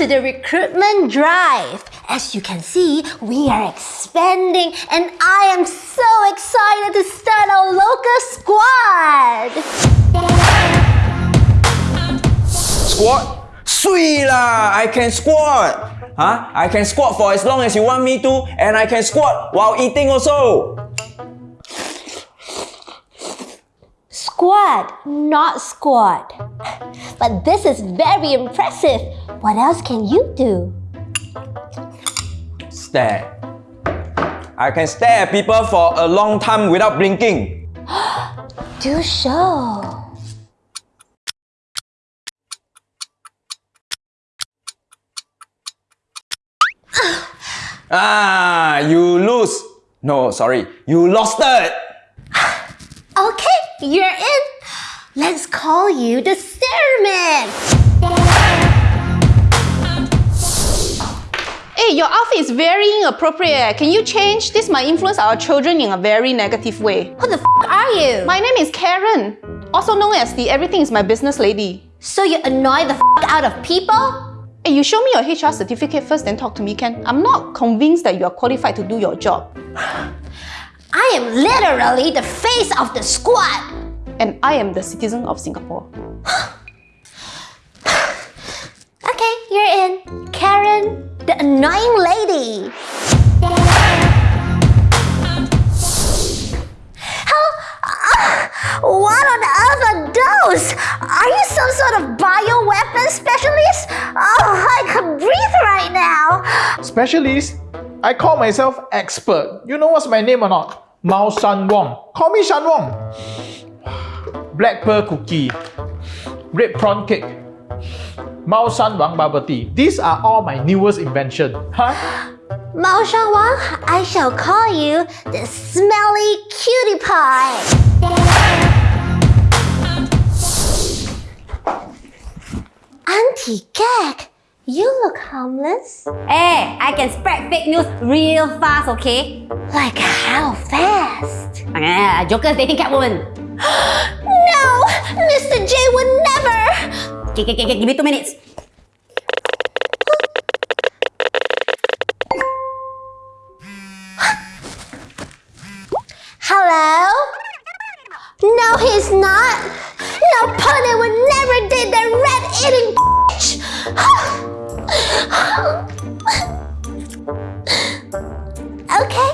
to the recruitment drive. As you can see, we are expanding and I am so excited to start our local squad. Squat? Sweet lah! I can squat! Huh? I can squat for as long as you want me to and I can squat while eating also! Squat, not squat. But this is very impressive. What else can you do? Stare. I can stare at people for a long time without blinking. Do show. Ah, you lose. No, sorry, you lost it. You're in. Let's call you the Stairman. Hey, your outfit is very inappropriate. Can you change? This might influence our children in a very negative way. Who the f are you? My name is Karen, also known as the Everything is My Business lady. So you annoy the f out of people? Hey, you show me your HR certificate first, then talk to me, Ken. I'm not convinced that you are qualified to do your job. I am literally the face of the squad. And I am the citizen of Singapore. Okay, you're in. Karen, the annoying lady. How? ah, what on earth are those? Are you some sort of bioweapon specialist? Oh, I can breathe right now. Specialist? I call myself expert. You know what's my name or not? Mao Shan Wong. Call me Shan Wong. Black pearl cookie. Red prawn cake. Mao Shan Wang bubble tea. These are all my newest invention. Huh? Mao Shan Wang, I shall call you the smelly cutie pie. Auntie Gag, you look harmless. Hey, I can spread fake news real fast, okay? Like how fast? Uh, Joker's dating Catwoman. Mr. J would never. Okay, okay, okay, give me two minutes. Hello? No, he's not. No, Pony would never did that rat-eating bitch. okay,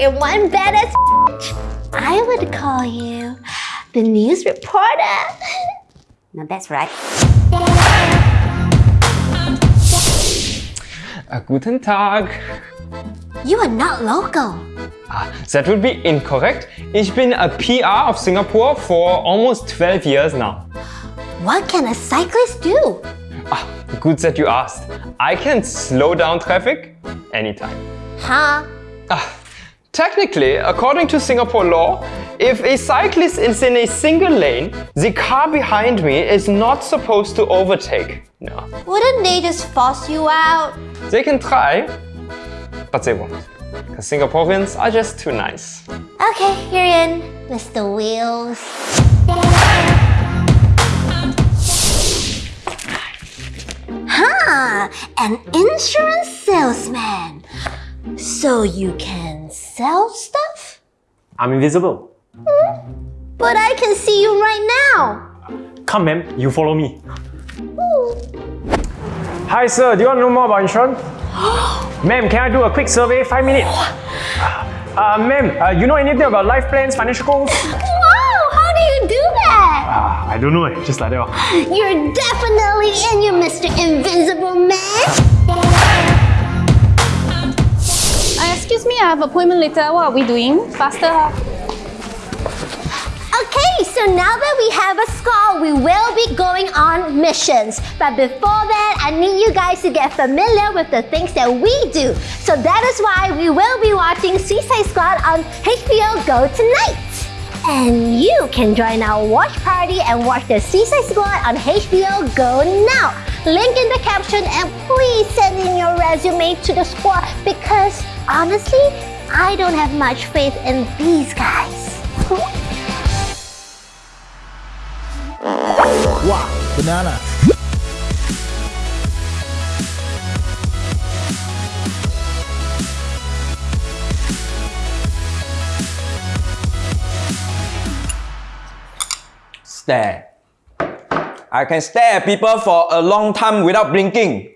you're one badass bitch. I would call you the news reporter. No, that's right. Uh, guten Tag. You are not local. Ah, that would be incorrect. Ich bin a PR of Singapore for almost 12 years now. What can a cyclist do? Ah, good that you asked. I can slow down traffic anytime. Huh? Ah, technically, according to Singapore law, if a cyclist is in a single lane, the car behind me is not supposed to overtake. No. Wouldn't they just force you out? They can try, but they won't. Because Singaporeans are just too nice. Okay, you're in, Mr. Wheels. Huh, an insurance salesman. So you can sell stuff? I'm invisible. But I can see you right now. Come, ma'am, you follow me. Hi, sir. Do you want to know more about insurance? ma'am, can I do a quick survey? Five minutes. Uh, ma'am, uh, you know anything about life plans, financial goals? Wow, how do you do that? Ah, I don't know. eh, Just like that. You're definitely in, you Mr. Invisible Man. Uh, excuse me, I have appointment later. What are we doing? Faster. huh? So now that we have a score, we will be going on missions. But before that, I need you guys to get familiar with the things that we do. So that is why we will be watching Suicide Squad on HBO Go tonight. And you can join our watch party and watch the Suicide Squad on HBO Go now. Link in the caption and please send in your resume to the squad because honestly, I don't have much faith in these guys. Wow, banana. Stare. I can stare at people for a long time without blinking.